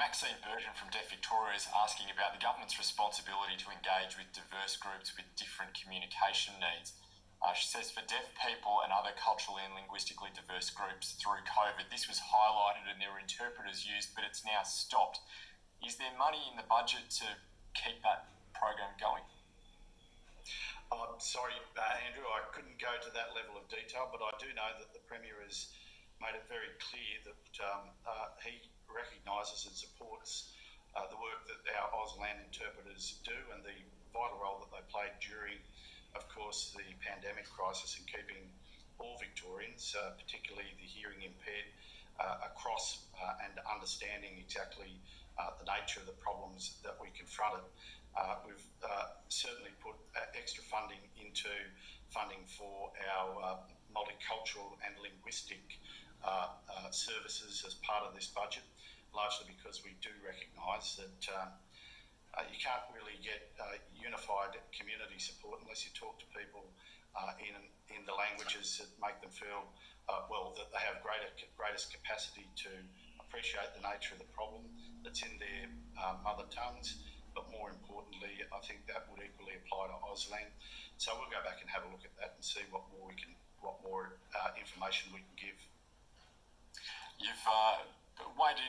Maxine Burton from Deaf Victoria is asking about the government's responsibility to engage with diverse groups with different communication needs. Uh, she says for deaf people and other culturally and linguistically diverse groups through COVID, this was highlighted and there were interpreters used, but it's now stopped. Is there money in the budget to keep that program going? I'm sorry, uh, Andrew, I couldn't go to that level of detail, but I do know that the Premier has made it very clear that um, uh, he recognises and supports uh, the work that our Auslan interpreters do and the vital role that they played during of course, the pandemic crisis in keeping all Victorians, uh, particularly the hearing impaired, uh, across uh, and understanding exactly uh, the nature of the problems that we confronted. We've certainly put extra funding into funding for our multicultural and linguistic services as part of this budget, largely because we do recognise that uh, you can't really get uh, unified community support unless you talk to people uh, in in the languages that make them feel uh, well that they have greater greatest capacity to appreciate the nature of the problem that's in their uh, mother tongues. But more importantly, I think that would equally apply to Auslan. So we'll go back and have a look at that and see what more we can, what more uh, information we can give. You've weighed in